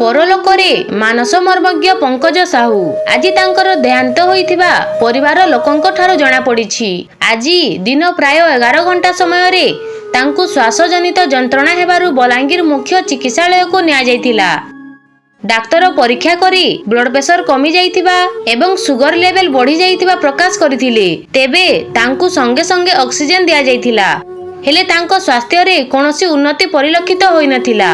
ପରଲୋକରେ ମାନସ ମର୍ମଜ୍ଞ ପଙ୍କଜ ସାହୁ। ଆଜି ତାଙ୍କର ଦେହାନ୍ତ ହୋଇଥିବା ପରିବାର ଲୋକଙ୍କ ଠାରୁ ଜଣାପଡ଼ିଛି। ଆଜି ଦିନ ପ୍ରାୟ ଏଗାର ଘଣ୍ଟା ସମୟରେ ତାଙ୍କୁ ଶ୍ୱାସଜନିତ ଯନ୍ତ୍ରଣା ହେବାରୁ ବଲାଙ୍ଗୀର ମୁଖ୍ୟ ଚିକିତ୍ସାଳୟକୁ ନିଆଯାଇଥିଲା। ଡାକ୍ତର ପରୀକ୍ଷା କରି ବ୍ଲଡ ପ୍ରେସର କମି ଯାଇଥିବା ଏବଂ ସୁଗର ଲେଭେଲ ବଢି ଯାଇଥିବା ପ୍ରକାଶ କରିଥିଲେ। ତେବେ ତାଙ୍କୁ ସଙ୍ଗେ ସଙ୍ଗେ ଅକ୍ସିଜେନ ଦିଆଯାଇଥିଲା। ହେଲେ ତାଙ୍କ ସ୍ୱାସ୍ଥ୍ୟରେ କୌଣସି ଉନ୍ନତି ପରିଲକ୍ଷିତ ହୋଇନଥିଲା।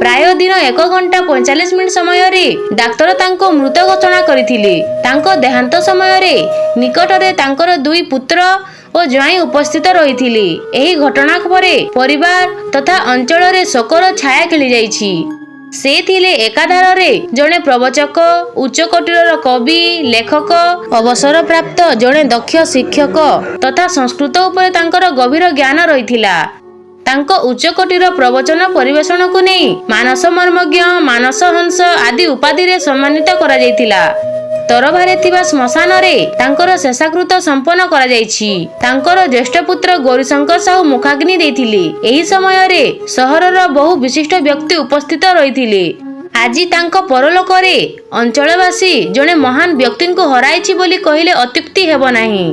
ପ୍ରାୟ ଦିନ ଏକ ଘଣ୍ଟା ପଇଁଚାଳିଶ ମିନିଟ ସମୟରେ ଡାକ୍ତର ତାଙ୍କୁ ମୃତ ଘୋଷଣା କରିଥିଲେ। ତାଙ୍କ ଦେହାନ୍ତ ସମୟରେ ନିକଟରେ ତାଙ୍କର ଦୁଇ ପୁତ୍ର ଓ ଜ୍ୱାଇଁ ଉପସ୍ଥିତ ରହିଥିଲେ। ଏହି ଘଟଣା ପରେ ପରିବାର ତଥା ଅଞ୍ଚଳରେ ଶୋକର ଛାୟା ଖେଳିଯାଇଛି। ସେ ଥିଲେ ଏକାଧାରରେ ଜଣେ ପ୍ରବଚକ ଉଚ୍ଚକୋଟୀର କବି ଲେଖକ ଅବସରପ୍ରାପ୍ତ ଜଣେ ଦକ୍ଷ ଶିକ୍ଷକ ତଥା ସଂସ୍କୃତ ଉପରେ ତାଙ୍କର ଗଭୀର ଜ୍ଞାନ ରହିଥିଲା। ତାଙ୍କ ଉଚ୍ଚକୋଟୀର ପ୍ରବଚନ ପରିବେଷଣକୁ ନେଇ ମାନସ ମର୍ମଜ୍ଞ ମାନସ ହଂସ ଆଦି ଉପାଧିରେ ସମ୍ମାନିତ କରାଯାଇଥିଲା। ତରଭାରେ ଥିବା ଶ୍ମଶାନରେ ତାଙ୍କର ଶେଷାକୃତ ସମ୍ପନ୍ନ କରାଯାଇଛି। ତାଙ୍କର ଜ୍ୟେଷ୍ଠ ପୁତ୍ର ଗୌରୀଶଙ୍କର ସାହୁ ମୁଖାଗ୍ନି ଦେଇଥିଲେ। ଏହି ସମୟରେ ସହରର ବହୁ ବିଶିଷ୍ଟ ବ୍ୟକ୍ତି ଉପସ୍ଥିତ ରହିଥିଲେ। ଆଜି ତାଙ୍କ ପରଲୋକରେ ଅଞ୍ଚଳବାସୀ ଜଣେ ମହାନ ବ୍ୟକ୍ତିଙ୍କୁ ହରାଇଛି ବୋଲି କହିଲେ ଅତ୍ୟୁକ୍ତି ହେବ ନାହିଁ।